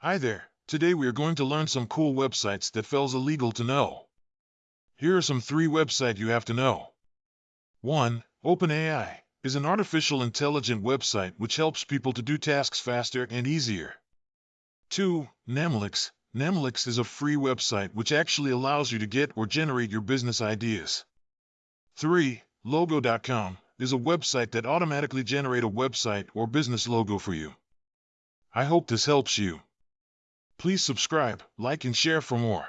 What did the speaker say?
Hi there. Today we are going to learn some cool websites that feels illegal to know. Here are some three websites you have to know. 1. OpenAI is an artificial intelligent website which helps people to do tasks faster and easier. 2. Namelix. Namelix is a free website which actually allows you to get or generate your business ideas. 3. Logo.com is a website that automatically generate a website or business logo for you. I hope this helps you. Please subscribe, like and share for more.